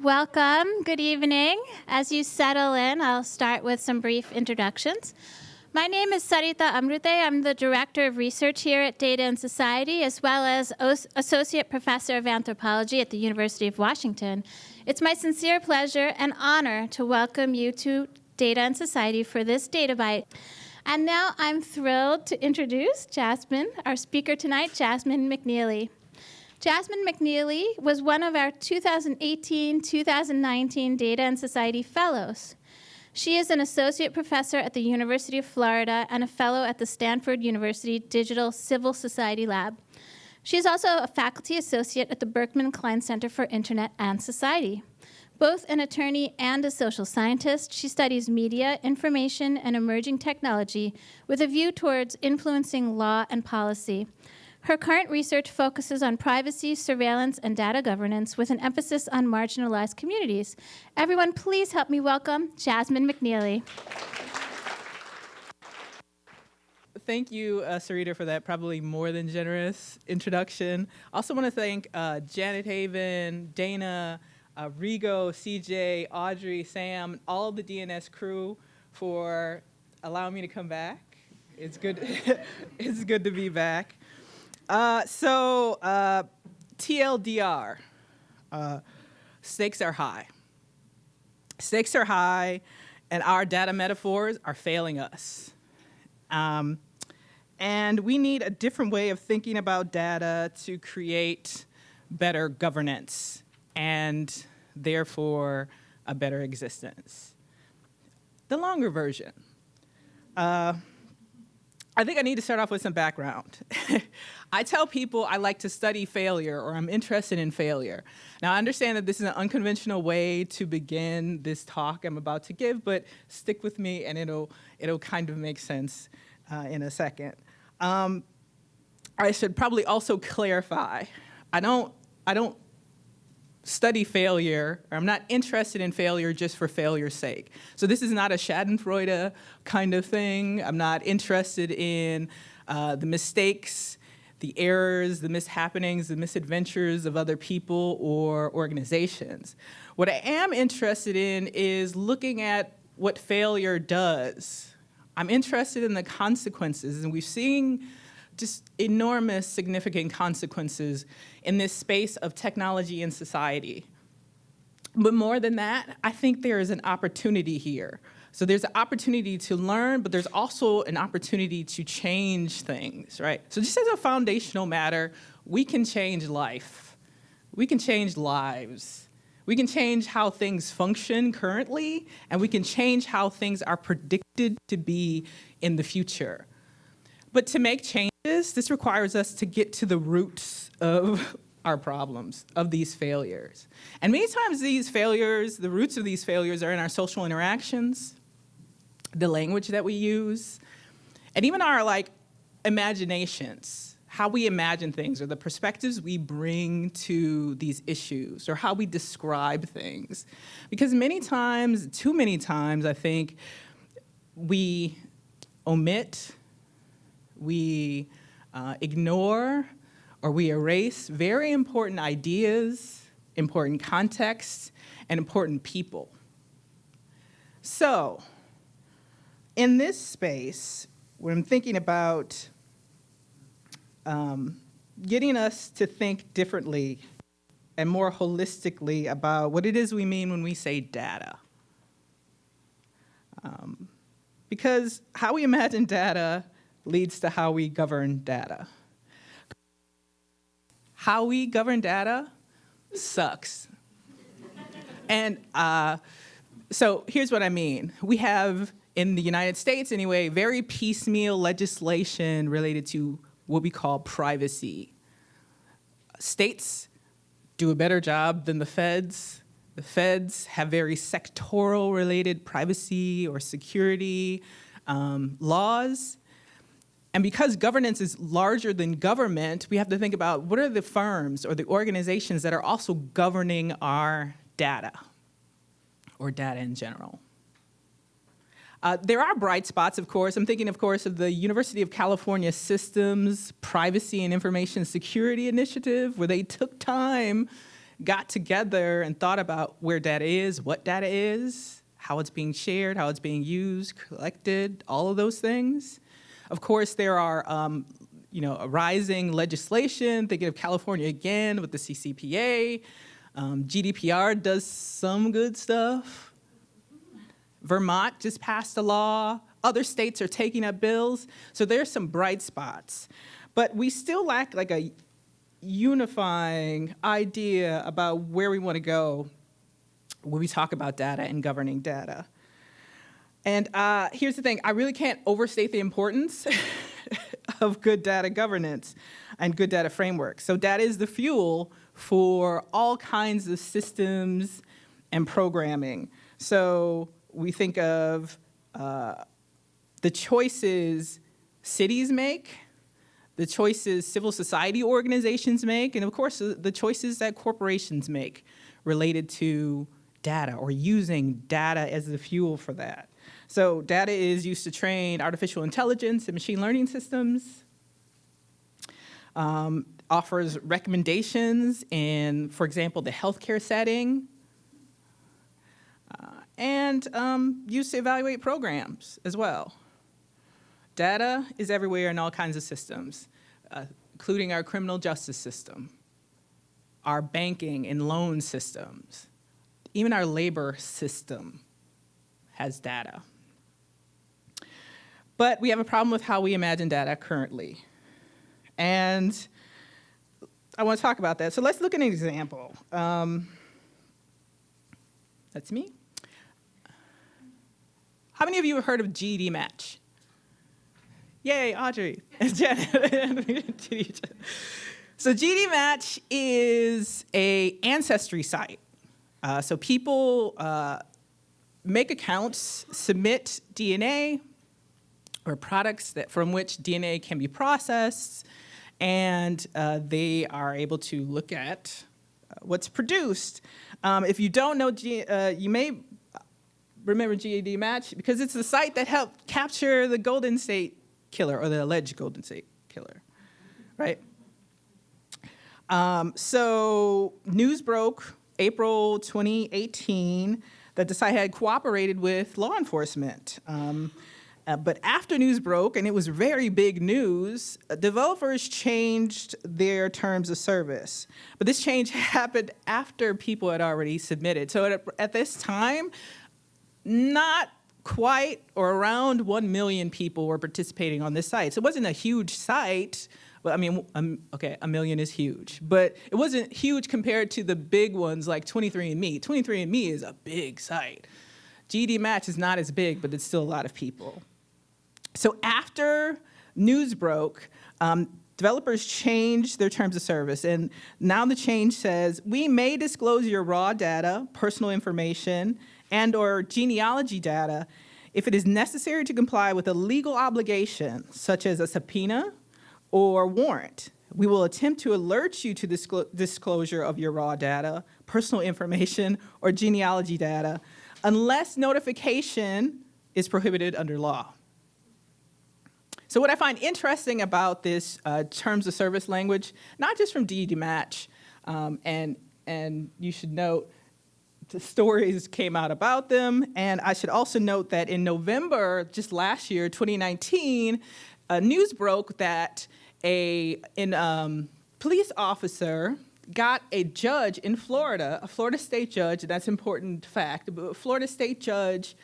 Welcome. Good evening. As you settle in, I'll start with some brief introductions. My name is Sarita Amrute. I'm the Director of Research here at Data and Society, as well as Associate Professor of Anthropology at the University of Washington. It's my sincere pleasure and honor to welcome you to Data and Society for this Data Bite. And now I'm thrilled to introduce Jasmine, our speaker tonight, Jasmine McNealy. Jasmine McNealy was one of our 2018-2019 Data and Society Fellows. She is an associate professor at the University of Florida and a fellow at the Stanford University Digital Civil Society Lab. She is also a faculty associate at the Berkman Klein Center for Internet and Society. Both an attorney and a social scientist, she studies media, information, and emerging technology with a view towards influencing law and policy. Her current research focuses on privacy, surveillance, and data governance with an emphasis on marginalized communities. Everyone, please help me welcome Jasmine McNealy. Thank you, uh, Sarita, for that probably more than generous introduction. Also want to thank uh, Janet Haven, Dana, uh, Rigo, CJ, Audrey, Sam, all the DNS crew for allowing me to come back. It's good, it's good to be back. Uh, so uh, TLDR, uh, stakes are high. Stakes are high and our data metaphors are failing us. Um, and we need a different way of thinking about data to create better governance and therefore a better existence. The longer version. Uh, I think I need to start off with some background. I tell people I like to study failure or I'm interested in failure. Now I understand that this is an unconventional way to begin this talk I'm about to give, but stick with me and it'll, it'll kind of make sense uh, in a second. Um, I should probably also clarify, I don't, I don't study failure, or I'm not interested in failure just for failure's sake. So this is not a schadenfreude kind of thing. I'm not interested in uh, the mistakes, the errors, the mishappenings, the misadventures of other people or organizations. What I am interested in is looking at what failure does. I'm interested in the consequences, and we've seen just enormous significant consequences in this space of technology and society. But more than that, I think there is an opportunity here. So there's an opportunity to learn, but there's also an opportunity to change things, right? So just as a foundational matter, we can change life. We can change lives. We can change how things function currently, and we can change how things are predicted to be in the future. But to make changes, this requires us to get to the roots of our problems, of these failures. And many times these failures, the roots of these failures are in our social interactions, the language that we use, and even our like imaginations, how we imagine things or the perspectives we bring to these issues or how we describe things. Because many times, too many times, I think, we omit we uh, ignore or we erase very important ideas, important contexts, and important people. So, in this space, when I'm thinking about um, getting us to think differently and more holistically about what it is we mean when we say data. Um, because how we imagine data leads to how we govern data. How we govern data sucks. and uh, so here's what I mean. We have, in the United States anyway, very piecemeal legislation related to what we call privacy. States do a better job than the feds. The feds have very sectoral related privacy or security um, laws. And because governance is larger than government, we have to think about what are the firms or the organizations that are also governing our data or data in general. Uh, there are bright spots, of course. I'm thinking, of course, of the University of California Systems Privacy and Information Security Initiative, where they took time got together and thought about where data is, what data is, how it's being shared, how it's being used, collected, all of those things. Of course, there are um, you know, rising legislation, thinking of California again with the CCPA. Um, GDPR does some good stuff. Vermont just passed a law. Other states are taking up bills. So there's some bright spots. But we still lack like a unifying idea about where we want to go when we talk about data and governing data. And uh, here's the thing, I really can't overstate the importance of good data governance and good data frameworks. So data is the fuel for all kinds of systems and programming. So we think of uh, the choices cities make, the choices civil society organizations make, and of course the choices that corporations make related to data or using data as the fuel for that. So data is used to train artificial intelligence and machine learning systems, um, offers recommendations in, for example, the healthcare setting, uh, and um, used to evaluate programs as well. Data is everywhere in all kinds of systems, uh, including our criminal justice system, our banking and loan systems, even our labor system has data. But we have a problem with how we imagine data currently. And I want to talk about that. So let's look at an example. Um, that's me. How many of you have heard of GEDmatch? Yay, Audrey and Janet. so GEDmatch is a ancestry site. Uh, so people uh, make accounts, submit DNA or products that from which DNA can be processed, and uh, they are able to look at uh, what's produced. Um, if you don't know, G uh, you may remember GEDmatch because it's the site that helped capture the Golden State killer or the alleged Golden State killer, right? Um, so news broke April 2018 that the site had cooperated with law enforcement. Um, uh, but after news broke, and it was very big news, uh, developers changed their terms of service. But this change happened after people had already submitted. So at, at this time, not quite or around 1 million people were participating on this site. So it wasn't a huge site, but I mean, um, okay, a million is huge, but it wasn't huge compared to the big ones like 23andMe. 23andMe is a big site. GEDmatch is not as big, but it's still a lot of people. So after news broke, um, developers changed their terms of service. And now the change says, we may disclose your raw data, personal information, and or genealogy data if it is necessary to comply with a legal obligation, such as a subpoena or warrant. We will attempt to alert you to disclo disclosure of your raw data, personal information, or genealogy data, unless notification is prohibited under law. So what I find interesting about this uh, terms of service language, not just from GEDmatch, um, and, and you should note the stories came out about them, and I should also note that in November, just last year, 2019, uh, news broke that a an, um, police officer got a judge in Florida, a Florida state judge, that's important fact, but Florida state judge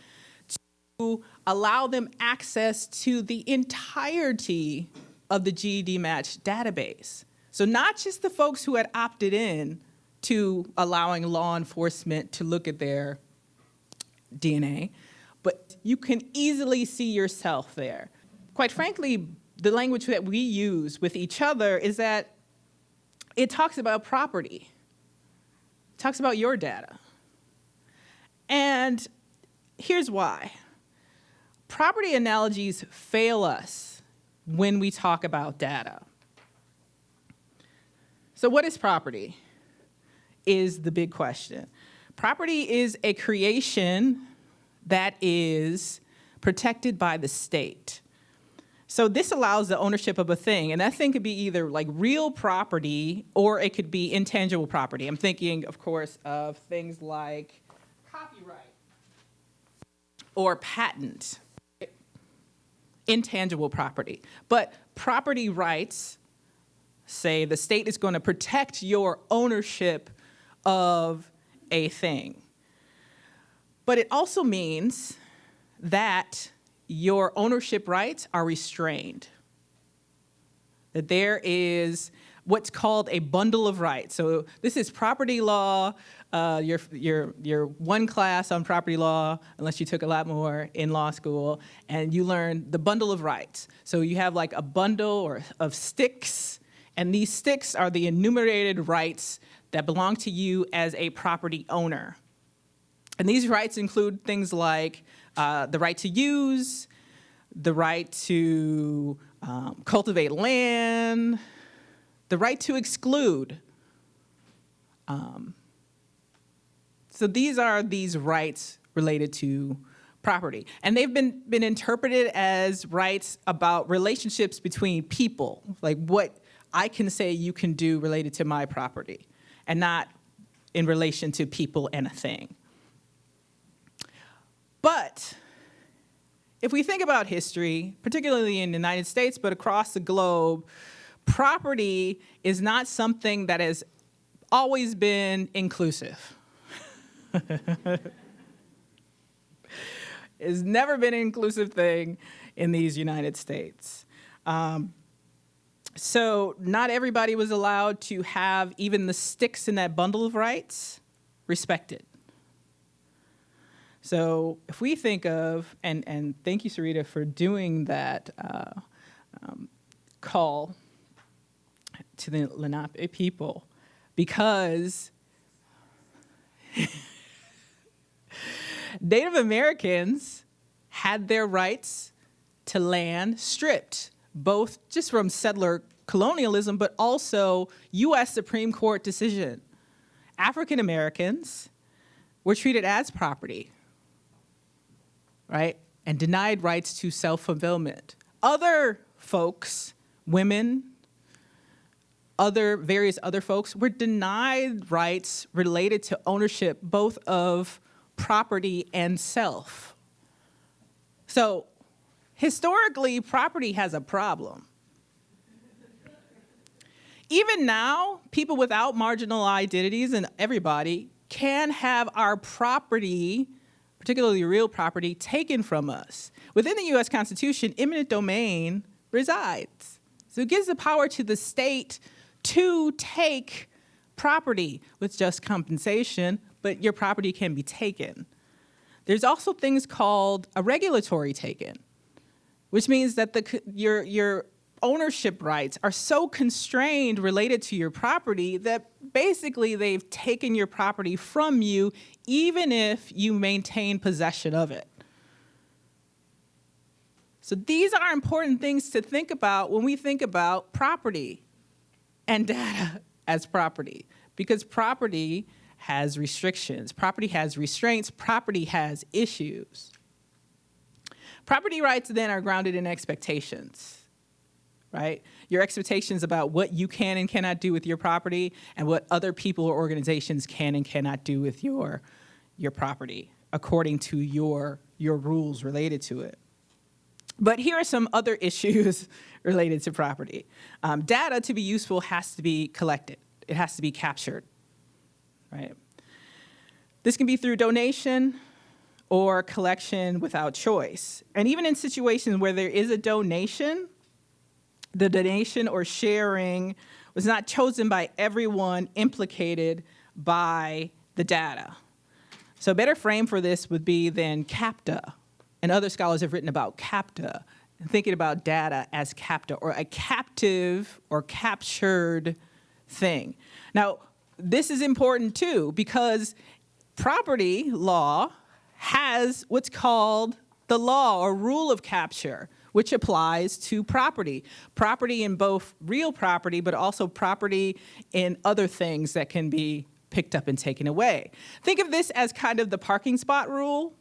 to allow them access to the entirety of the GEDmatch database. So not just the folks who had opted in to allowing law enforcement to look at their DNA, but you can easily see yourself there. Quite frankly, the language that we use with each other is that it talks about property, it talks about your data. And here's why. Property analogies fail us when we talk about data. So what is property is the big question. Property is a creation that is protected by the state. So this allows the ownership of a thing, and that thing could be either like real property or it could be intangible property. I'm thinking, of course, of things like copyright or patent, intangible property. But property rights say the state is going to protect your ownership of a thing. But it also means that your ownership rights are restrained. That there is what's called a bundle of rights. So this is property law, uh, your, your, your one class on property law, unless you took a lot more in law school, and you learn the bundle of rights. So you have like a bundle or of sticks, and these sticks are the enumerated rights that belong to you as a property owner. And these rights include things like uh, the right to use, the right to um, cultivate land, the right to exclude. Um, so these are these rights related to property. And they've been, been interpreted as rights about relationships between people, like what I can say you can do related to my property, and not in relation to people and a thing. But if we think about history, particularly in the United States, but across the globe, property is not something that has always been inclusive. it's never been an inclusive thing in these United States. Um, so not everybody was allowed to have even the sticks in that bundle of rights respected. So if we think of, and, and thank you, Sarita, for doing that uh, um, call to the Lenape people, because Native Americans had their rights to land stripped, both just from settler colonialism, but also US Supreme Court decision. African Americans were treated as property right? And denied rights to self-fulfillment. Other folks, women, other various other folks were denied rights related to ownership both of property and self. So historically, property has a problem. Even now, people without marginal identities and everybody can have our property particularly real property, taken from us. Within the US Constitution, eminent domain resides. So it gives the power to the state to take property with just compensation, but your property can be taken. There's also things called a regulatory taken, which means that the, your, your ownership rights are so constrained related to your property that basically they've taken your property from you even if you maintain possession of it. So these are important things to think about when we think about property and data as property because property has restrictions, property has restraints, property has issues. Property rights then are grounded in expectations right? Your expectations about what you can and cannot do with your property and what other people or organizations can and cannot do with your, your property according to your, your rules related to it. But here are some other issues related to property. Um, data to be useful has to be collected. It has to be captured, right? This can be through donation or collection without choice. And even in situations where there is a donation, the donation or sharing was not chosen by everyone implicated by the data. So a better frame for this would be then CAPTA, and other scholars have written about CAPTA, thinking about data as CAPTA, or a captive or captured thing. Now, this is important too, because property law has what's called the law or rule of capture which applies to property. Property in both real property, but also property in other things that can be picked up and taken away. Think of this as kind of the parking spot rule.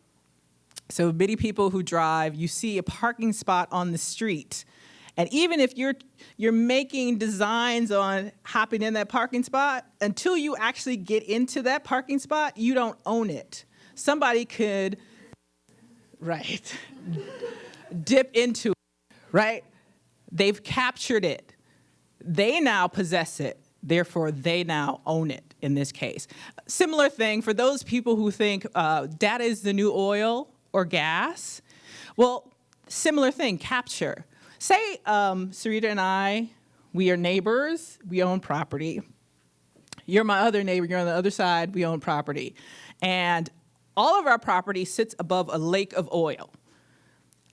So many people who drive, you see a parking spot on the street. And even if you're you're making designs on hopping in that parking spot, until you actually get into that parking spot, you don't own it. Somebody could right dip into it, right? They've captured it. They now possess it. Therefore, they now own it in this case. Similar thing for those people who think uh, data is the new oil or gas. Well, similar thing, capture. Say um, Sarita and I, we are neighbors, we own property. You're my other neighbor, you're on the other side, we own property. And all of our property sits above a lake of oil.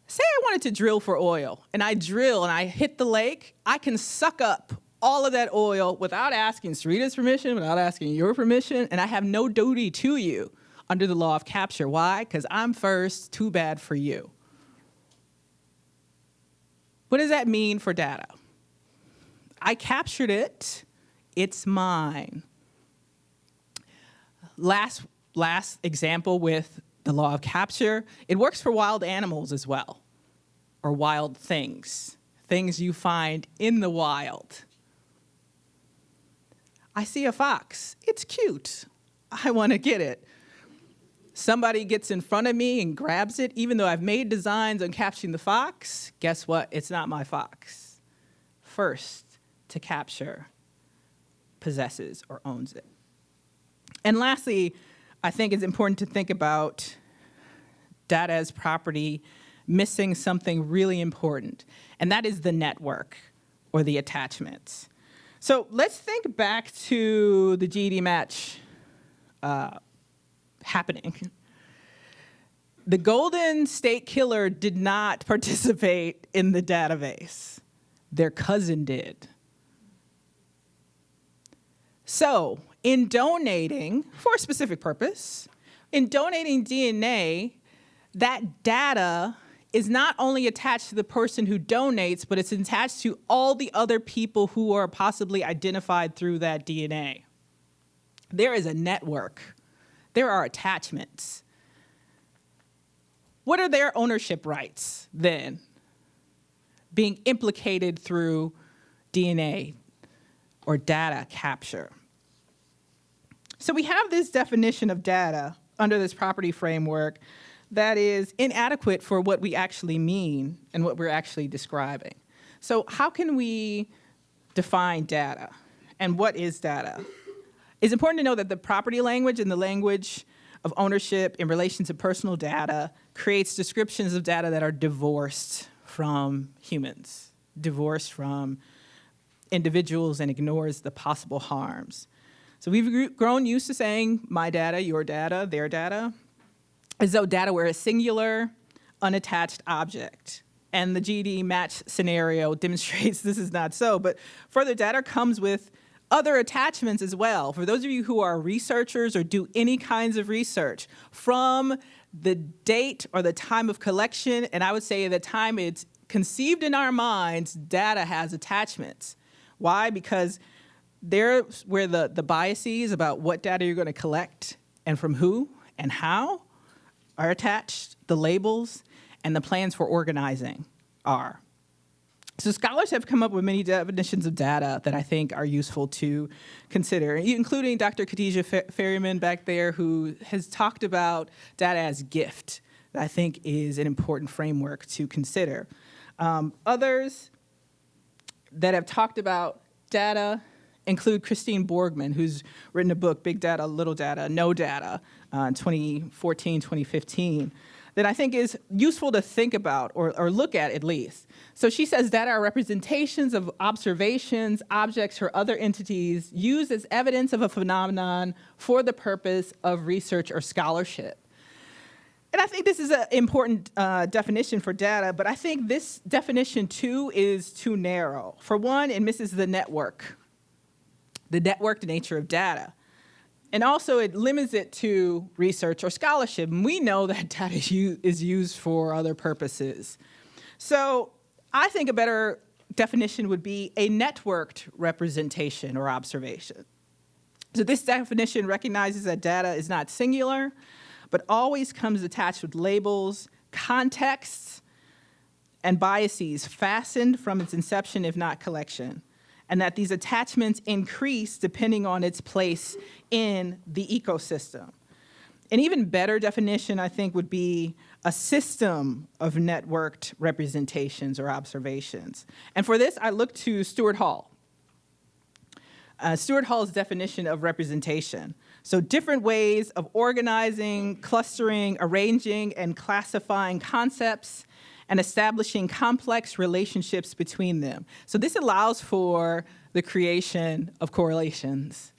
Say I wanted to drill for oil, and I drill and I hit the lake, I can suck up all of that oil without asking Sarita's permission, without asking your permission, and I have no duty to you under the law of capture. Why? Because I'm first, too bad for you. What does that mean for data? I captured it, it's mine. Last, last example with the law of capture, it works for wild animals as well, or wild things, things you find in the wild. I see a fox, it's cute, I wanna get it. Somebody gets in front of me and grabs it, even though I've made designs on capturing the fox, guess what? It's not my fox. First to capture possesses or owns it. And lastly, I think it's important to think about data as property missing something really important, and that is the network or the attachments. So let's think back to the GEDmatch uh, happening. The Golden State Killer did not participate in the database. Their cousin did. So, in donating for a specific purpose, in donating DNA, that data is not only attached to the person who donates, but it's attached to all the other people who are possibly identified through that DNA. There is a network there are attachments. What are their ownership rights then? Being implicated through DNA or data capture. So we have this definition of data under this property framework that is inadequate for what we actually mean and what we're actually describing. So how can we define data and what is data? It's important to know that the property language and the language of ownership in relation to personal data creates descriptions of data that are divorced from humans, divorced from individuals and ignores the possible harms. So we've grown used to saying my data, your data, their data, as though data were a singular, unattached object. And the GEDmatch scenario demonstrates this is not so, but further data comes with other attachments as well. For those of you who are researchers or do any kinds of research, from the date or the time of collection, and I would say the time it's conceived in our minds, data has attachments. Why? Because there's where the, the biases about what data you're going to collect and from who and how are attached, the labels, and the plans for organizing are. So scholars have come up with many definitions of data that I think are useful to consider, including Dr. Kadija Ferryman back there who has talked about data as gift that I think is an important framework to consider. Um, others that have talked about data include Christine Borgman, who's written a book, Big Data, Little Data, No Data, uh, 2014, 2015 that I think is useful to think about or, or look at at least. So she says that are representations of observations, objects, or other entities used as evidence of a phenomenon for the purpose of research or scholarship. And I think this is an important uh, definition for data, but I think this definition too is too narrow. For one, it misses the network, the networked nature of data. And also it limits it to research or scholarship. And we know that data is used for other purposes. So I think a better definition would be a networked representation or observation. So this definition recognizes that data is not singular, but always comes attached with labels, contexts, and biases fastened from its inception, if not collection, and that these attachments increase depending on its place in the ecosystem. An even better definition, I think, would be a system of networked representations or observations. And for this, I look to Stuart Hall. Uh, Stuart Hall's definition of representation. So different ways of organizing, clustering, arranging, and classifying concepts and establishing complex relationships between them. So this allows for the creation of correlations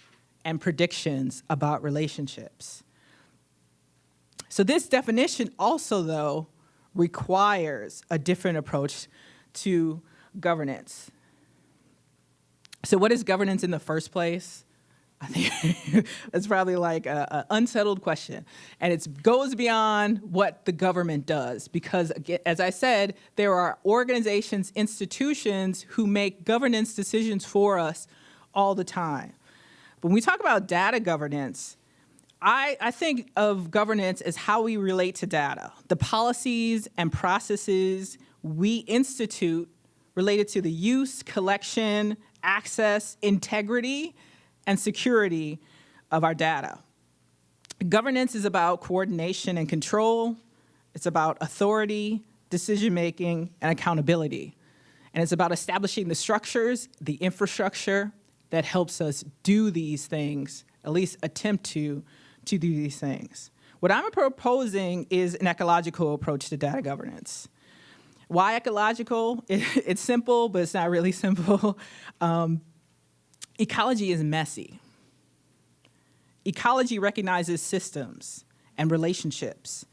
and predictions about relationships. So this definition also, though, requires a different approach to governance. So what is governance in the first place? I think that's probably like an unsettled question. And it goes beyond what the government does because, as I said, there are organizations, institutions who make governance decisions for us all the time. When we talk about data governance, I, I, think of governance as how we relate to data, the policies and processes we institute related to the use, collection, access, integrity, and security of our data. Governance is about coordination and control. It's about authority, decision-making, and accountability. And it's about establishing the structures, the infrastructure that helps us do these things, at least attempt to, to do these things. What I'm proposing is an ecological approach to data governance. Why ecological? It, it's simple, but it's not really simple. Um, ecology is messy. Ecology recognizes systems and relationships.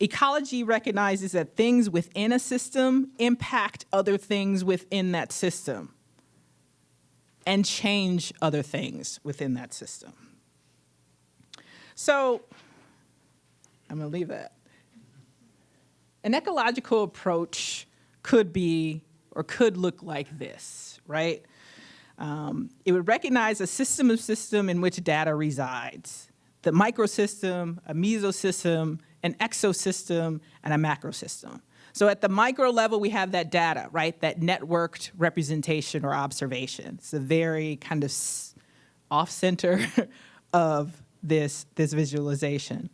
Ecology recognizes that things within a system impact other things within that system and change other things within that system. So I'm going to leave that. An ecological approach could be or could look like this, right? Um, it would recognize a system of system in which data resides, the microsystem, a mesosystem, an exosystem, and a macrosystem. So at the micro level, we have that data, right? That networked representation or observation. It's a very kind of off center of this, this visualization.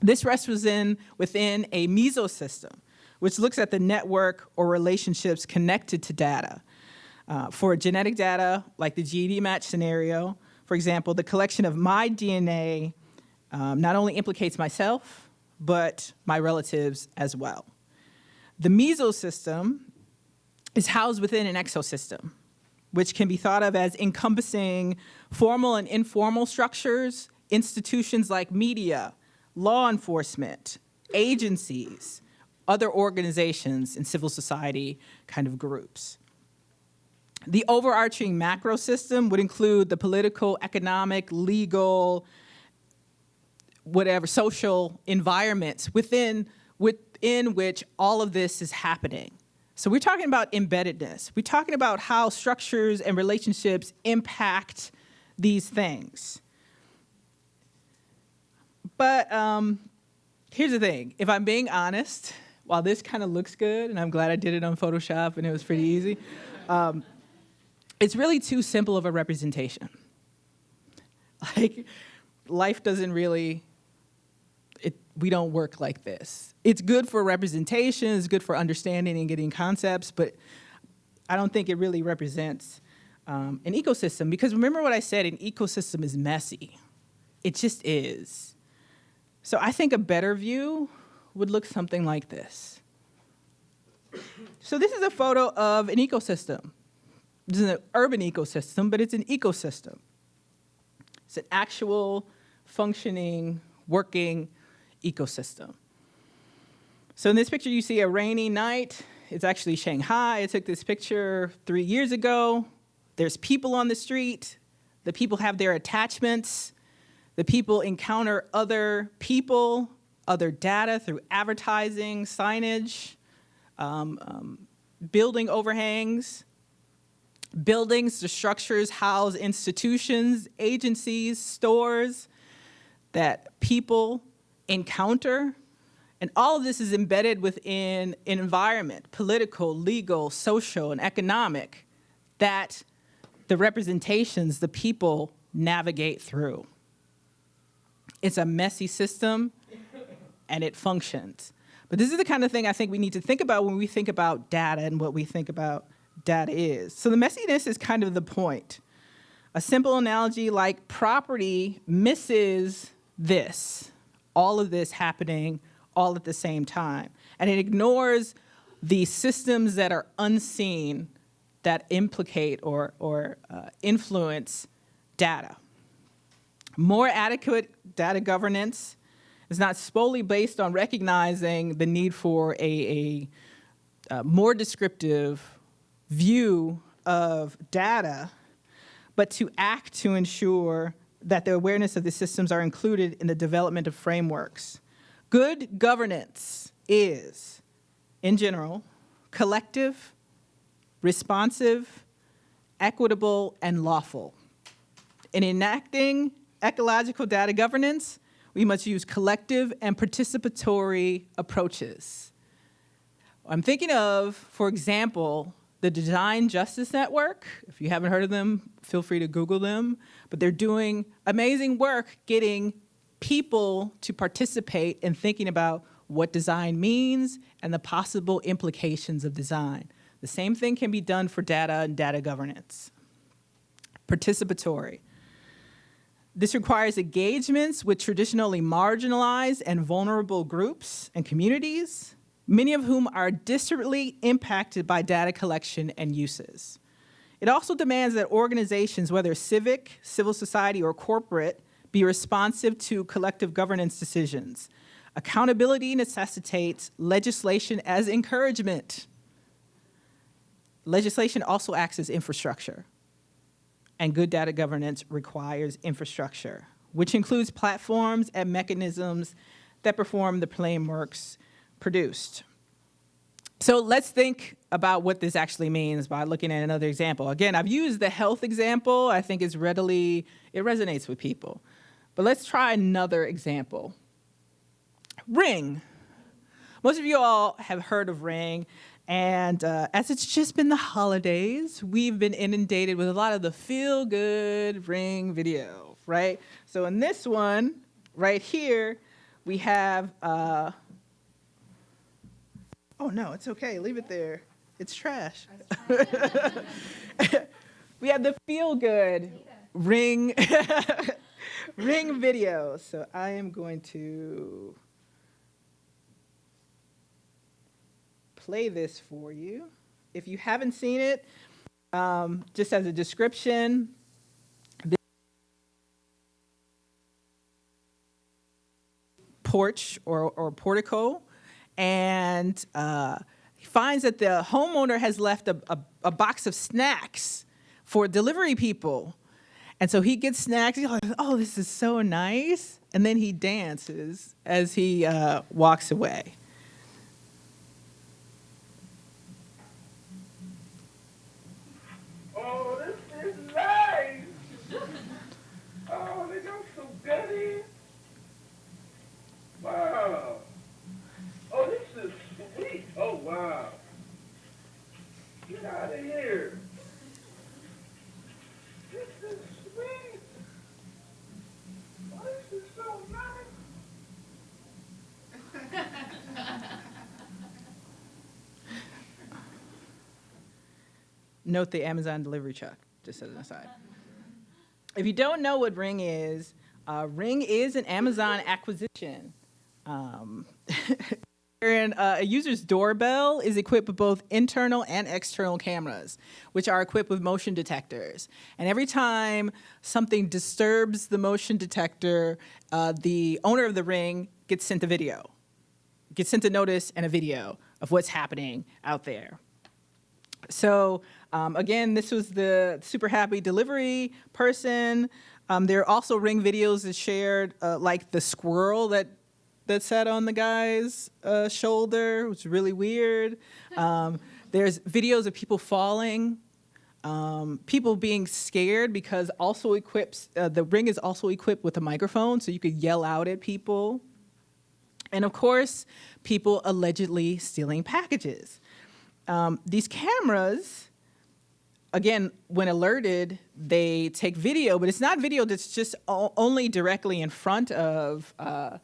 This rests within, within a mesosystem, which looks at the network or relationships connected to data. Uh, for genetic data, like the GEDmatch scenario, for example, the collection of my DNA um, not only implicates myself, but my relatives as well. The mesosystem is housed within an exosystem, which can be thought of as encompassing formal and informal structures institutions like media, law enforcement, agencies, other organizations, and civil society kind of groups. The overarching macro system would include the political, economic, legal, whatever, social environments within, within which all of this is happening. So we're talking about embeddedness. We're talking about how structures and relationships impact these things. But um, here's the thing. If I'm being honest, while this kind of looks good, and I'm glad I did it on Photoshop and it was pretty easy, um, it's really too simple of a representation. Like, life doesn't really, it, we don't work like this. It's good for representation, it's good for understanding and getting concepts, but I don't think it really represents um, an ecosystem because remember what I said, an ecosystem is messy. It just is. So I think a better view would look something like this. So this is a photo of an ecosystem. This is an urban ecosystem, but it's an ecosystem. It's an actual functioning, working ecosystem. So in this picture, you see a rainy night. It's actually Shanghai. I took this picture three years ago. There's people on the street. The people have their attachments. The people encounter other people, other data through advertising, signage, um, um, building overhangs, buildings, the structures house institutions, agencies, stores that people encounter. And all of this is embedded within an environment, political, legal, social, and economic, that the representations, the people navigate through. It's a messy system and it functions. But this is the kind of thing I think we need to think about when we think about data and what we think about data is. So the messiness is kind of the point. A simple analogy like property misses this, all of this happening all at the same time. And it ignores the systems that are unseen that implicate or, or uh, influence data. More adequate data governance is not solely based on recognizing the need for a, a, a more descriptive view of data, but to act to ensure that the awareness of the systems are included in the development of frameworks. Good governance is, in general, collective, responsive, equitable, and lawful. In enacting ecological data governance, we must use collective and participatory approaches. I'm thinking of, for example, the Design Justice Network. If you haven't heard of them, feel free to Google them. But they're doing amazing work getting people to participate in thinking about what design means and the possible implications of design. The same thing can be done for data and data governance. Participatory. This requires engagements with traditionally marginalized and vulnerable groups and communities, many of whom are disparately impacted by data collection and uses. It also demands that organizations, whether civic, civil society, or corporate, be responsive to collective governance decisions. Accountability necessitates legislation as encouragement. Legislation also acts as infrastructure. And good data governance requires infrastructure, which includes platforms and mechanisms that perform the frameworks produced. So let's think about what this actually means by looking at another example. Again, I've used the health example. I think it's readily, it resonates with people. But let's try another example. Ring. Most of you all have heard of Ring. And uh, as it's just been the holidays, we've been inundated with a lot of the feel good Ring video, right? So in this one, right here, we have, uh, oh no, it's okay, leave it there. It's trash. we have the feel good Ring ring video. So I am going to play this for you. If you haven't seen it, um, just as a description, porch or, or portico, and uh, he finds that the homeowner has left a, a, a box of snacks for delivery people. And so he gets snacks. He's like, oh, this is so nice. And then he dances as he uh, walks away. Oh, this is nice. Oh, they got some goodies. Wow. Oh, this is sweet. Oh, wow. Get out of here. This is sweet. Oh, this is so nice. Note the Amazon delivery truck, just as an aside. If you don't know what Ring is, uh, Ring is an Amazon acquisition. Um, and, uh, a user's doorbell is equipped with both internal and external cameras, which are equipped with motion detectors. And every time something disturbs the motion detector, uh, the owner of the Ring gets sent a video, gets sent a notice and a video of what's happening out there. So um, again, this was the super happy delivery person. Um, there are also ring videos that shared, uh, like the squirrel that that sat on the guy's uh, shoulder, which was really weird. Um, there's videos of people falling, um, people being scared because also equips, uh, the ring is also equipped with a microphone, so you could yell out at people And of course, people allegedly stealing packages. Um, these cameras, again, when alerted, they take video, but it's not video that's just only directly in front of uh,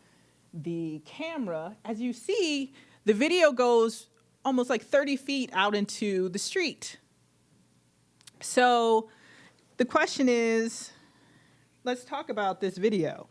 the camera. As you see, the video goes almost like 30 feet out into the street. So the question is, let's talk about this video.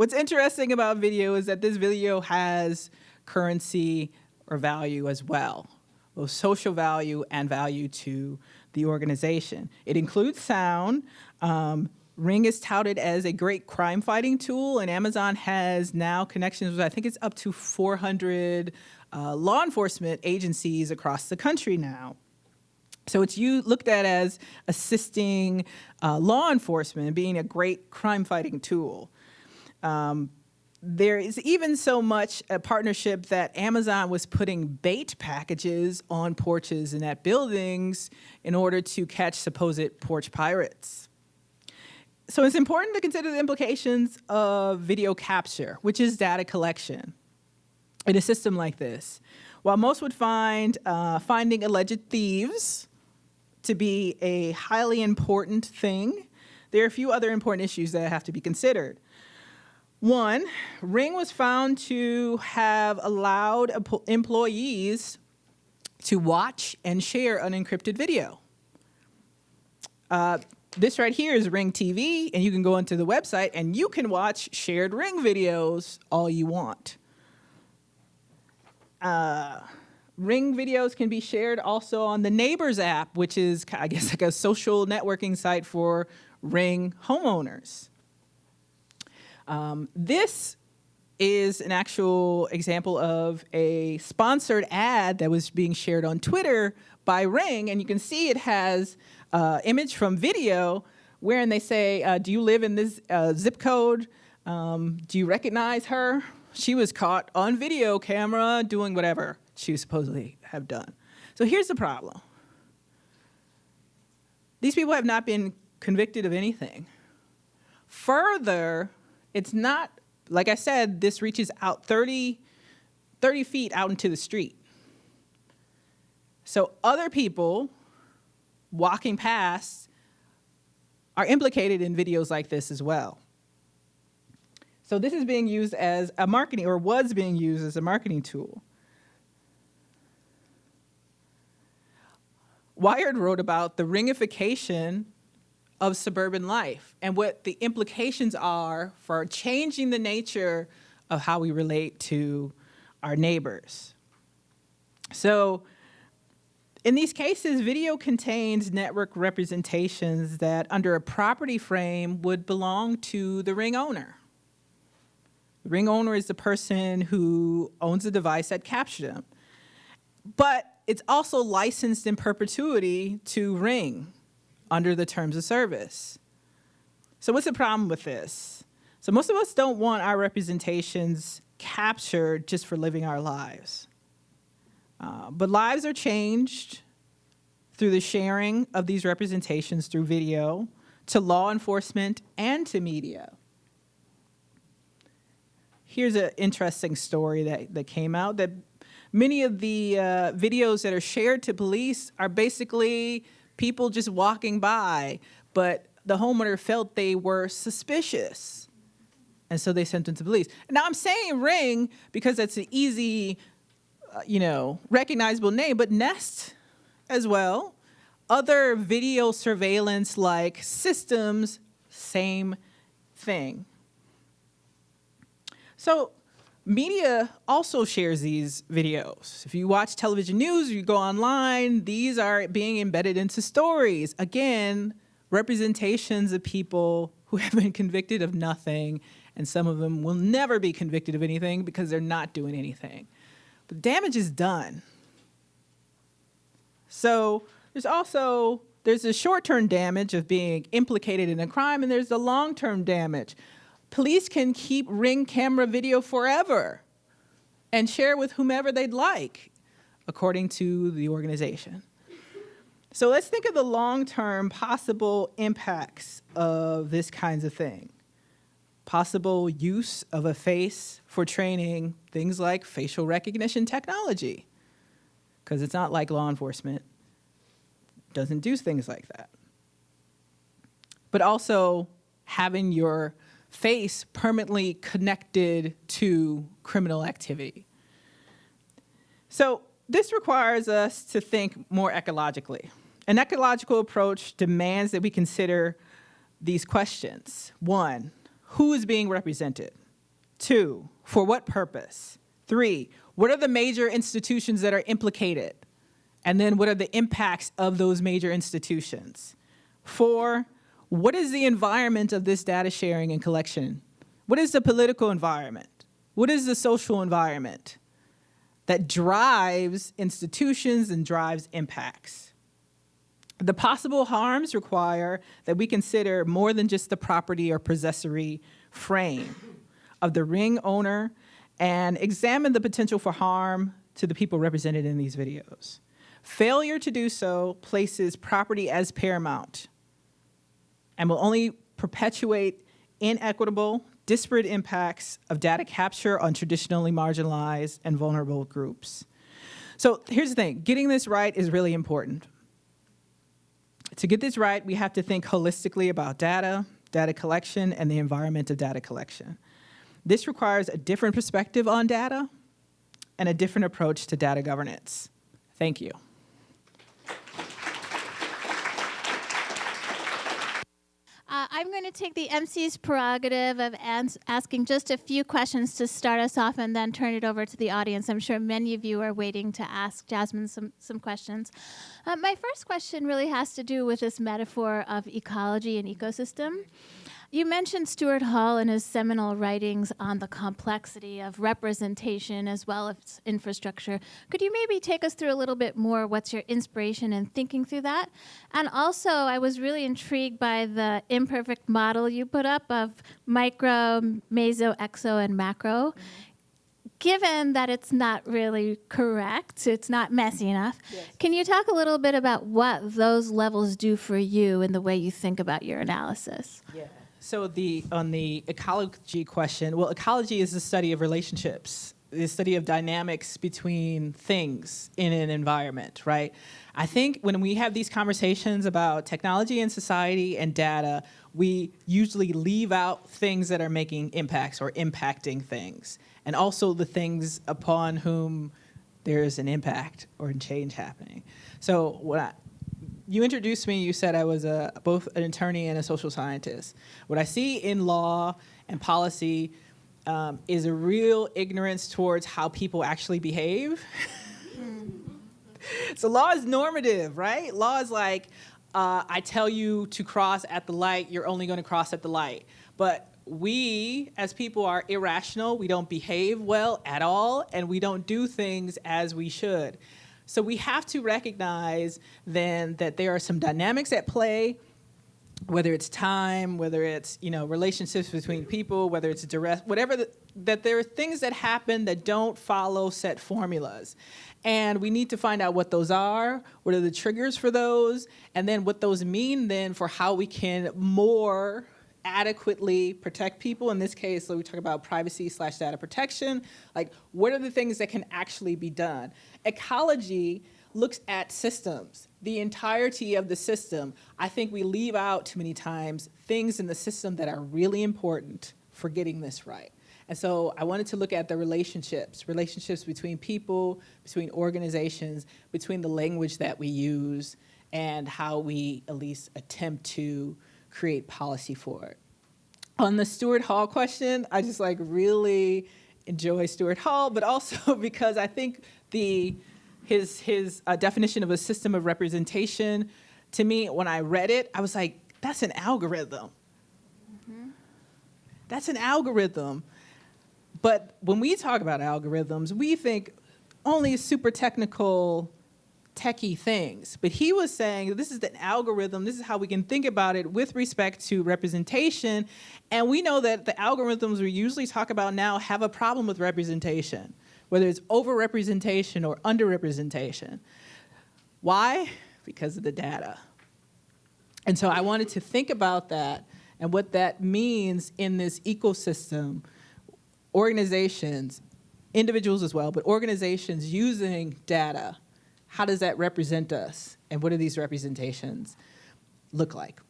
What's interesting about video is that this video has currency or value as well, both social value and value to the organization. It includes sound. Um, Ring is touted as a great crime fighting tool, and Amazon has now connections with, I think it's up to 400 uh, law enforcement agencies across the country now. So it's you looked at as assisting uh, law enforcement being a great crime fighting tool. Um, there is even so much a partnership that Amazon was putting bait packages on porches and at buildings in order to catch supposed porch pirates. So it's important to consider the implications of video capture, which is data collection in a system like this. While most would find uh, finding alleged thieves to be a highly important thing, there are a few other important issues that have to be considered. One, Ring was found to have allowed employees to watch and share unencrypted video. Uh, this right here is Ring TV, and you can go into the website and you can watch shared Ring videos all you want. Uh, Ring videos can be shared also on the Neighbors app, which is, I guess, like a social networking site for Ring homeowners. Um, this is an actual example of a sponsored ad that was being shared on Twitter by Ring, and you can see it has uh, image from video wherein they say, uh, do you live in this uh, zip code? Um, do you recognize her? She was caught on video camera doing whatever she supposedly have done. So here's the problem. These people have not been convicted of anything. Further, it's not, like I said, this reaches out 30, 30 feet out into the street. So other people walking past are implicated in videos like this as well. So this is being used as a marketing, or was being used as a marketing tool. Wired wrote about the ringification of suburban life and what the implications are for changing the nature of how we relate to our neighbors. So in these cases, video contains network representations that under a property frame would belong to the ring owner. The ring owner is the person who owns the device that captured them. But it's also licensed in perpetuity to Ring, under the terms of service. So what's the problem with this? So most of us don't want our representations captured just for living our lives. Uh, but lives are changed through the sharing of these representations through video to law enforcement and to media. Here's an interesting story that, that came out that many of the uh, videos that are shared to police are basically people just walking by, but the homeowner felt they were suspicious. And so they sent them to police. Now I'm saying Ring because that's an easy, uh, you know, recognizable name, but Nest as well. Other video surveillance like systems, same thing. So Media also shares these videos. If you watch television news, you go online, these are being embedded into stories. Again, representations of people who have been convicted of nothing, and some of them will never be convicted of anything because they're not doing anything. But damage is done. So there's also, there's a short-term damage of being implicated in a crime, and there's the long-term damage police can keep ring camera video forever and share with whomever they'd like, according to the organization. So let's think of the long-term possible impacts of this kinds of thing. Possible use of a face for training things like facial recognition technology, because it's not like law enforcement doesn't do things like that. But also having your face permanently connected to criminal activity. So this requires us to think more ecologically. An ecological approach demands that we consider these questions. One, who is being represented? Two, for what purpose? Three, what are the major institutions that are implicated? And then what are the impacts of those major institutions? Four, what is the environment of this data sharing and collection? What is the political environment? What is the social environment that drives institutions and drives impacts? The possible harms require that we consider more than just the property or possessory frame of the ring owner and examine the potential for harm to the people represented in these videos. Failure to do so places property as paramount and will only perpetuate inequitable, disparate impacts of data capture on traditionally marginalized and vulnerable groups. So here's the thing, getting this right is really important. To get this right, we have to think holistically about data, data collection, and the environment of data collection. This requires a different perspective on data and a different approach to data governance. Thank you. Uh, I'm going to take the MC's prerogative of asking just a few questions to start us off and then turn it over to the audience. I'm sure many of you are waiting to ask Jasmine some, some questions. Uh, my first question really has to do with this metaphor of ecology and ecosystem. You mentioned Stuart Hall and his seminal writings on the complexity of representation as well as infrastructure. Could you maybe take us through a little bit more what's your inspiration in thinking through that? And also, I was really intrigued by the imperfect model you put up of micro, meso, exo, and macro. Mm-hmm. Given that it's not really correct, it's not messy enough, Yes. can you talk a little bit about what those levels do for you in the way you think about your analysis? Yeah. So the on the ecology question, well, ecology is the study of relationships, the study of dynamics between things in an environment, right? I think when we have these conversations about technology and society and data, we usually leave out things that are making impacts or impacting things, and also the things upon whom there's an impact or a change happening. So what I, you introduced me, you said I was a, both an attorney and a social scientist. What I see in law and policy um, is a real ignorance towards how people actually behave. so law is normative, right? Law is like, uh, I tell you to cross at the light, you're only gonna cross at the light. But we, as people, are irrational. We don't behave well at all, and we don't do things as we should. So we have to recognize then that there are some dynamics at play, whether it's time, whether it's you know relationships between people, whether it's direct, whatever. The, that there are things that happen that don't follow set formulas, and we need to find out what those are, what are the triggers for those, and then what those mean then for how we can more adequately protect people. In this case, so we talk about privacy slash data protection. Like, what are the things that can actually be done? Ecology looks at systems, the entirety of the system. I think we leave out too many times things in the system that are really important for getting this right. And so I wanted to look at the relationships, relationships between people, between organizations, between the language that we use, and how we at least attempt to create policy for it. On the Stuart Hall question, I just like really enjoy Stuart Hall, but also because I think the his his uh, definition of a system of representation, to me, when I read it, I was like, that's an algorithm. That's an algorithm. But when we talk about algorithms, we think only super technical, techie things. But he was saying this is an algorithm, this is how we can think about it with respect to representation. And we know that the algorithms we usually talk about now have a problem with representation, whether it's overrepresentation or underrepresentation. Why? because of the data. And so I wanted to think about that and what that means in this ecosystem, organizations, individuals as well, but organizations using data, how does that represent us? And what do these representations look like?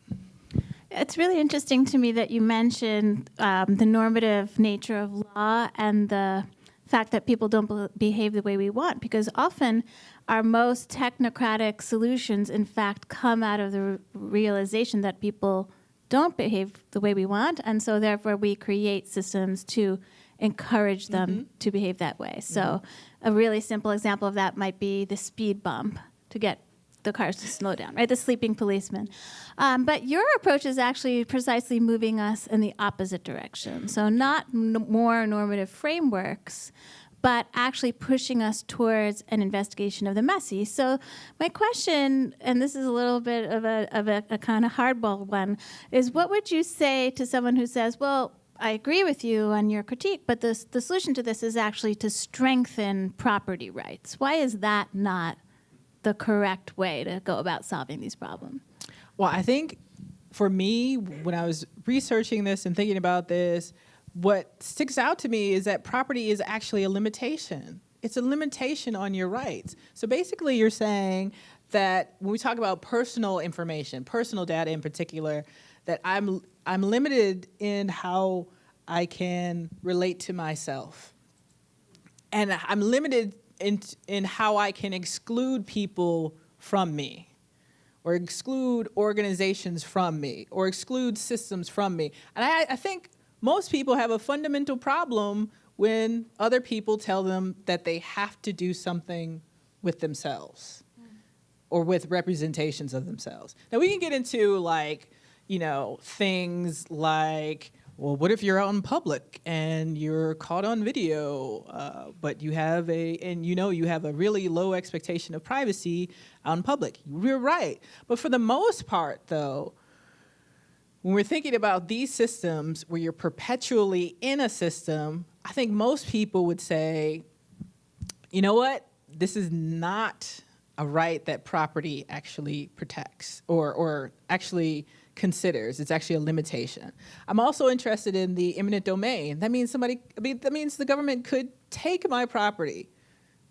It's really interesting to me that you mentioned um, the normative nature of law and the fact that people don't behave the way we want, because often our most technocratic solutions, in fact, come out of the realization that people don't behave the way we want, and so therefore we create systems to encourage them to behave that way. So, a really simple example of that might be the speed bump to get the cars to slow down, right? The sleeping policeman. Um, but your approach is actually precisely moving us in the opposite direction. So, not more normative frameworks, but actually pushing us towards an investigation of the messy. So, my question, and this is a little bit of a, of a, a kind of hardball one, is what would you say to someone who says, well, I agree with you on your critique, but the, the solution to this is actually to strengthen property rights. Why is that not the correct way to go about solving these problems? Well, I think for me, when I was researching this and thinking about this, what sticks out to me is that property is actually a limitation. It's a limitation on your rights. So basically, you're saying that when we talk about personal information, personal data in particular, that I'm I'm limited in how I can relate to myself and I'm limited in in how I can exclude people from me, or exclude organizations from me, or exclude systems from me. And I, I think most people have a fundamental problem when other people tell them that they have to do something with themselves or with representations of themselves. Now we can get into like, you know, things like, well, what if you're out in public and you're caught on video, uh, but you have a, and you know you have a really low expectation of privacy out in public. You're right. But for the most part, though, when we're thinking about these systems where you're perpetually in a system, I think most people would say, you know what? This is not a right that property actually protects or, or actually considers. It's actually a limitation. I'm also interested in the eminent domain. That means somebody, I mean, that means the government could take my property,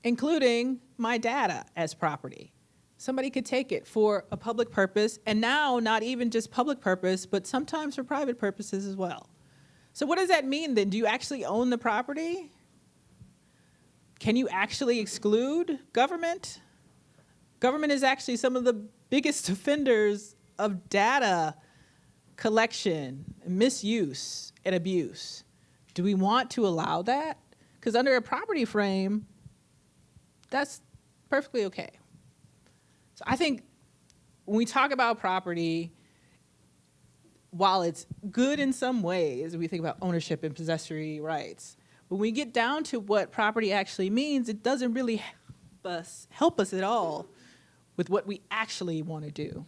including my data as property. Somebody could take it for a public purpose, and now not even just public purpose, but sometimes for private purposes as well. So what does that mean then? Do you actually own the property? Can you actually exclude government? Government is actually some of the biggest offenders of data collection, misuse, and abuse. Do we want to allow that? Because under a property frame, that's perfectly okay. So I think when we talk about property, while it's good in some ways, we think about ownership and possessory rights. When we get down to what property actually means, it doesn't really help us, help us at all with what we actually want to do.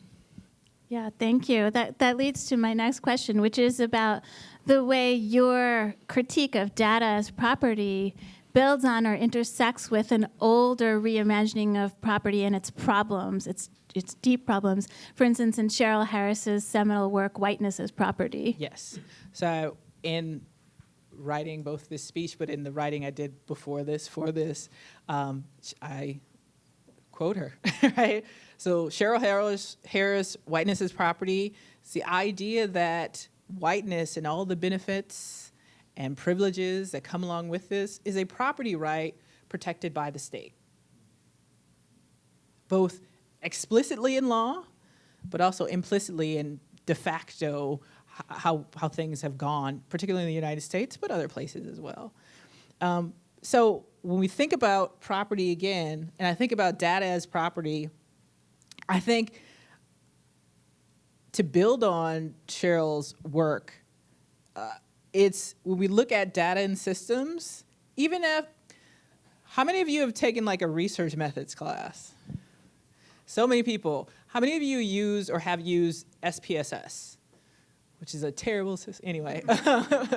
Yeah, thank you. That that leads to my next question, which is about the way your critique of data as property builds on or intersects with an older reimagining of property and its problems, its its deep problems. For instance, in Cheryl Harris's seminal work, "Whiteness as Property." Yes. So in writing both this speech, but in the writing I did before this, for this, um, I quote her, right? So Cheryl Harris, Harris, whiteness is property. It's the idea that whiteness and all the benefits and privileges that come along with this is a property right protected by the state, both explicitly in law, but also implicitly in de facto how, how things have gone, particularly in the United States, but other places as well. Um, so when we think about property again, and I think about data as property, I think to build on Cheryl's work, uh, it's when we look at data and systems, even if, how many of you have taken like a research methods class? So many people. How many of you use or have used SPSS, which is a terrible system, anyway.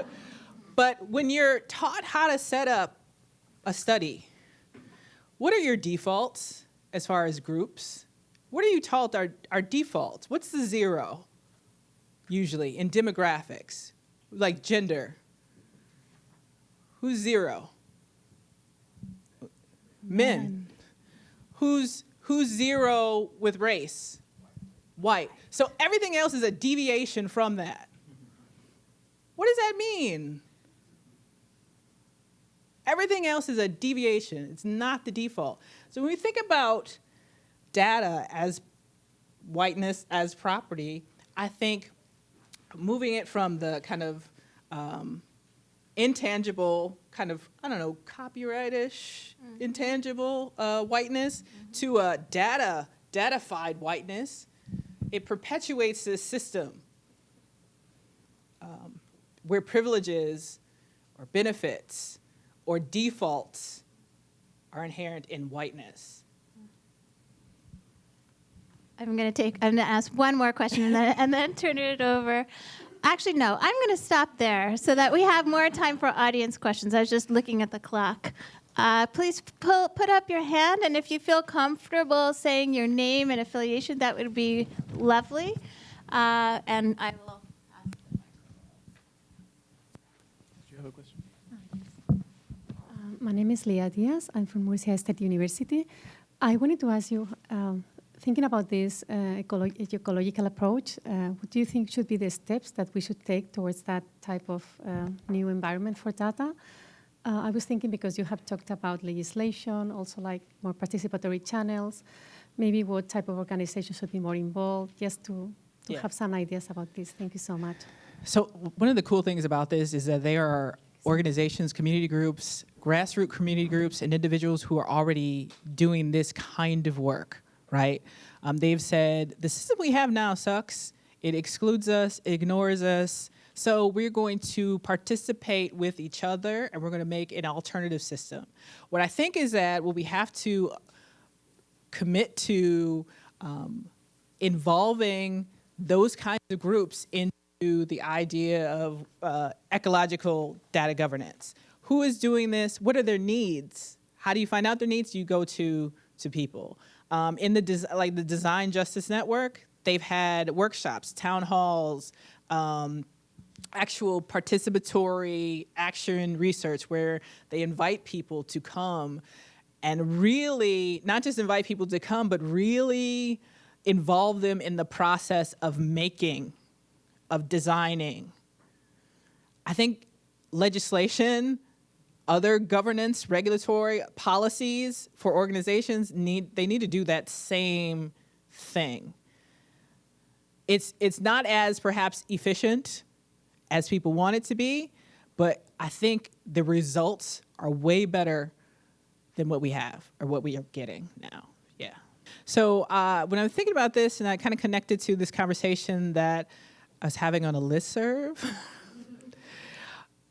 but when you're taught how to set up a study, what are your defaults as far as groups? What are you taught are, are defaults? What's the zero usually in demographics, like gender? Who's zero? Men. Who's who's zero with race? White. So everything else is a deviation from that. What does that mean? Everything else is a deviation. It's not the default. So when we think about data as whiteness as property, I think moving it from the kind of um, intangible, kind of, I don't know, copyright-ish, intangible uh, whiteness to a data, datafied whiteness, it perpetuates this system um, where privileges or benefits or defaults are inherent in whiteness. I'm going to take, I'm going to ask one more question and then, and then turn it over. Actually, no, I'm going to stop there so that we have more time for audience questions. I was just looking at the clock. Uh, please pull, put up your hand, and if you feel comfortable saying your name and affiliation, that would be lovely. Uh, and I will. Do you have a question? Um, My name is Leah Diaz. I'm from Murcia State University. I wanted to ask you, um, thinking about this uh, ecolo- ecological approach, uh, what do you think should be the steps that we should take towards that type of uh, new environment for data? Uh, I was thinking because you have talked about legislation, also like more participatory channels, maybe what type of organizations should be more involved, just to, to Yeah. have some ideas about this. Thank you so much. So one of the cool things about this is that there are organizations, community groups, grassroots community groups, and individuals who are already doing this kind of work, right? Um, they've said, the system we have now sucks. It excludes us, ignores us. So we're going to participate with each other and we're going to make an alternative system. What I think is that what we have to commit to um, involving those kinds of groups into the idea of uh, ecological data governance. Who is doing this? What are their needs? How do you find out their needs? You go to to people. Um, in the like the Design Justice Network, they've had workshops, town halls. Um, actual participatory action research where they invite people to come and really not just invite people to come, but really involve them in the process of making, of designing. I think legislation, other governance, regulatory policies for organizations need they need to do that same thing. It's it's not as perhaps efficient as people want it to be, but I think the results are way better than what we have or what we are getting now. Yeah. So uh, when I was thinking about this, and I kind of connected to this conversation that I was having on a listserv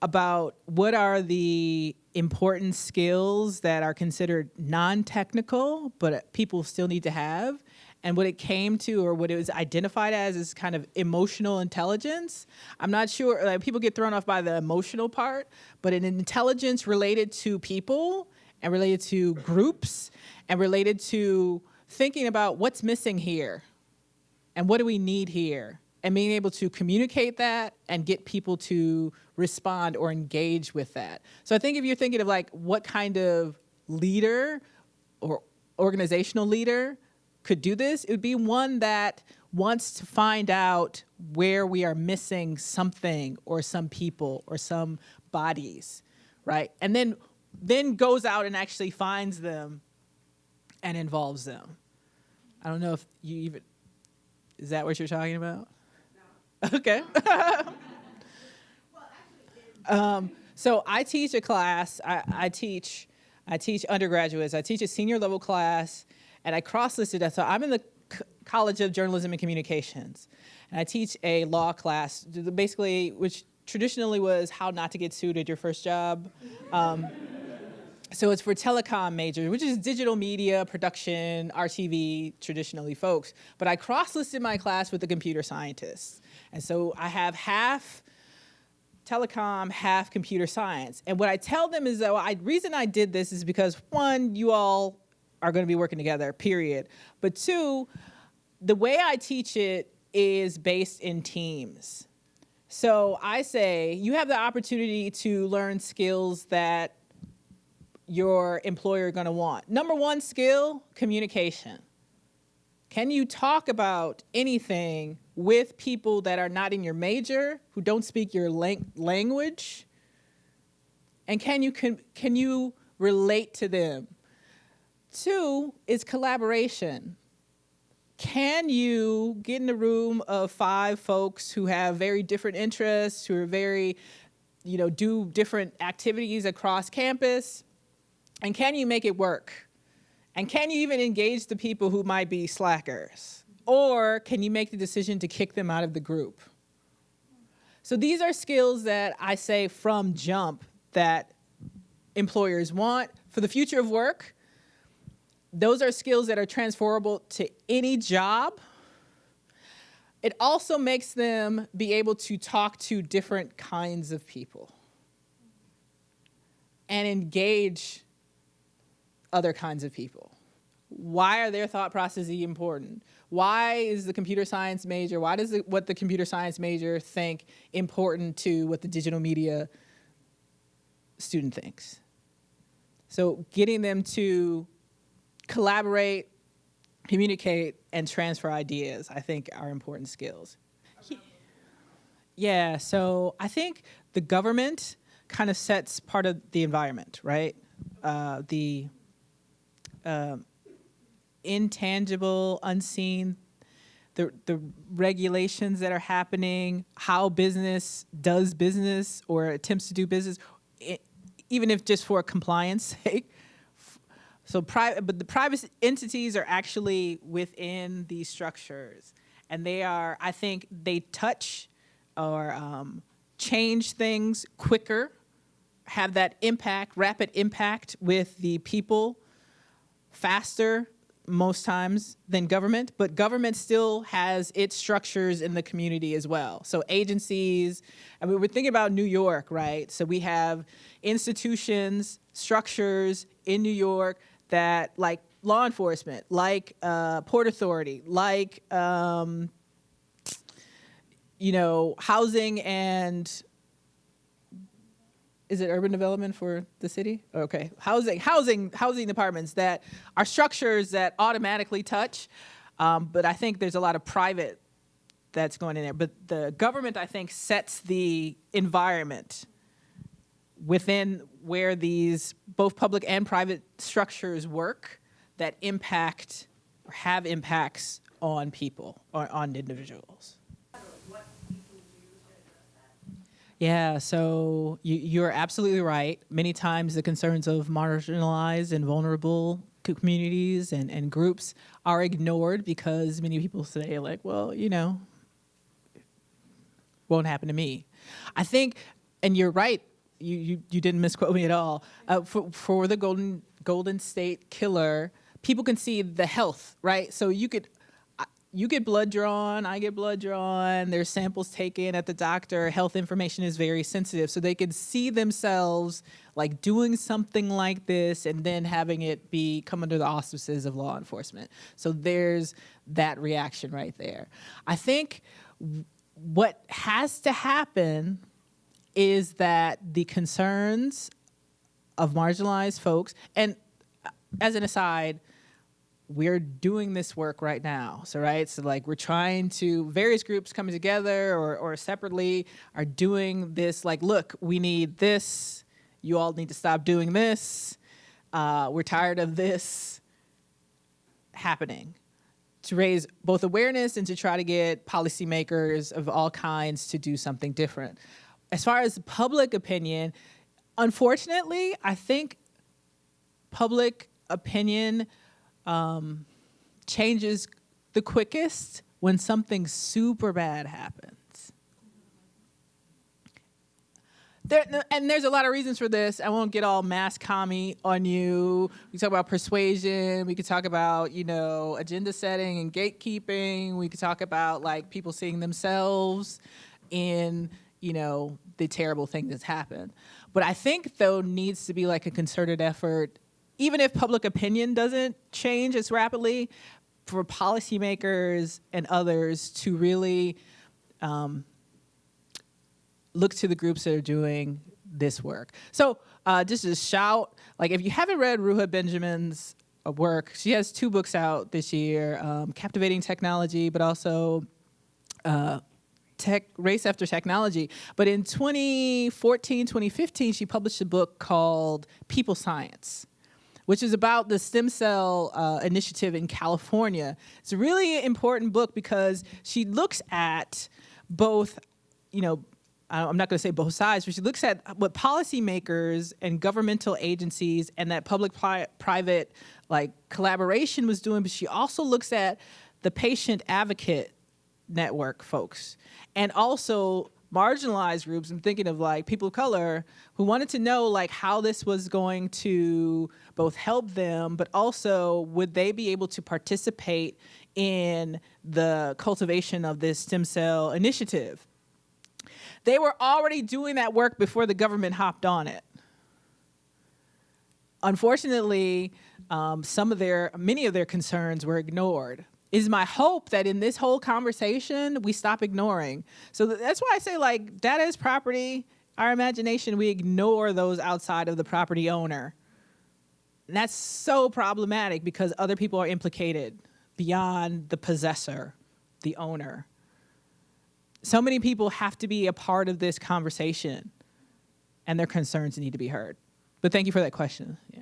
about what are the important skills that are considered non-technical, but people still need to have. And what it came to, or what it was identified as, is kind of emotional intelligence. I'm not sure, like, people get thrown off by the emotional part, but an intelligence related to people and related to groups and related to thinking about what's missing here and what do we need here and being able to communicate that and get people to respond or engage with that. So I think if you're thinking of like what kind of leader or organizational leader could do this, it would be one that wants to find out where we are missing something or some people or some bodies, right? And then then goes out and actually finds them and involves them. I don't know if you even is that what you're talking about? Okay. um, so I teach a class. I, I teach, I teach undergraduates. I teach a senior level class, and I cross-listed that. So I'm in the C- College of Journalism and Communications, and I teach a law class, basically, which traditionally was how not to get sued at your first job. Um, so it's for telecom majors, which is digital media, production, RTV, traditionally folks. But I cross-listed my class with the computer scientists. And so I have half telecom, half computer science. And what I tell them is that I reason I did this is because one, you all are going to be working together, period. But two, the way I teach it is based in teams. So I say you have the opportunity to learn skills that your employer going to want. Number one skill, communication. Can you talk about anything with people that are not in your major, who don't speak your lang language? And can you, can, can you relate to them? Two is collaboration. Can you get in a room of five folks who have very different interests, who are very, you know, do different activities across campus? And can you make it work? And can you even engage the people who might be slackers? Or can you make the decision to kick them out of the group? So these are skills that I say from jump that employers want for the future of work. Those are skills that are transferable to any job. It also makes them be able to talk to different kinds of people and engage other kinds of people? Why are their thought processes important? Why is the computer science major, why does the, what the computer science major think important to what the digital media student thinks? So getting them to collaborate, communicate, and transfer ideas, I think are important skills. Yeah, so I think the government kind of sets part of the environment, right? Uh, the um, intangible, unseen, the, the regulations that are happening, how business does business or attempts to do business, it, even if just for compliance sake. So private, but the private entities are actually within these structures, and they are. I think they touch or um, change things quicker, have that impact, rapid impact with the people faster most times than government, but government still has its structures in the community as well. So agencies, I mean, we're thinking about New York, right? So we have institutions, structures in New York that like law enforcement, like uh, Port Authority, like, um, you know, housing and is it urban development for the city? Okay, housing, housing, housing departments that are structures that automatically touch, um, but I think there's a lot of private that's going in there. But the government, I think, sets the environment within where these both public and private structures work that impact or have impacts on people or on individuals. Yeah, so you, you're absolutely right. Many times the concerns of marginalized and vulnerable communities and, and groups are ignored because many people say like, well, you know, won't happen to me. I think, and you're right, you, you, you didn't misquote me at all. Uh, for, for the Golden, Golden State Killer, people can see the health, right? So you could you get blood drawn, I get blood drawn, there's samples taken at the doctor, health information is very sensitive. So they could see themselves like doing something like this and then having it be come under the auspices of law enforcement. So there's that reaction right there. I think what has to happen is that the concerns of marginalized folks, and uh, as an aside, we're doing this work right now. So, right, so like we're trying to, various groups coming together or, or separately are doing this like, look, we need this, you all need to stop doing this, uh, we're tired of this happening to raise both awareness and to try to get policymakers of all kinds to do something different. As far as public opinion, unfortunately, I think public opinion um, changes the quickest when something super bad happens. There, and there's a lot of reasons for this. I won't get all mass commie on you. We talk about persuasion. We could talk about, you know, agenda setting and gatekeeping. We could talk about like people seeing themselves in, you know, the terrible thing that's happened. But I think though needs to be like a concerted effort even if public opinion doesn't change as rapidly, for policymakers and others to really um, look to the groups that are doing this work. So uh, just a shout, like if you haven't read Ruha Benjamin's uh, work, she has two books out this year, um, Captivating Technology, but also uh, tech, Race After Technology. But in 2014, 2015, she published a book called People Science which is about the stem cell uh, initiative in California. It's a really important book because she looks at both, you know, I'm not going to say both sides, but she looks at what policymakers and governmental agencies and that public-private like collaboration was doing, but she also looks at the patient advocate network folks and also marginalized groups i'm thinking of like people of color who wanted to know like how this was going to both help them but also would they be able to participate in the cultivation of this stem cell initiative? They were already doing that work before the government hopped on it. Unfortunately um, some of their many of their concerns were ignored is my hope that in this whole conversation we stop ignoring. So that's why I say like data is property. Our imagination, we ignore those outside of the property owner. And that's so problematic because other people are implicated beyond the possessor, the owner. So many people have to be a part of this conversation and their concerns need to be heard. But thank you for that question. Yeah.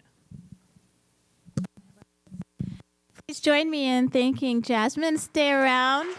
Please join me in thanking Jasmine. Stay around.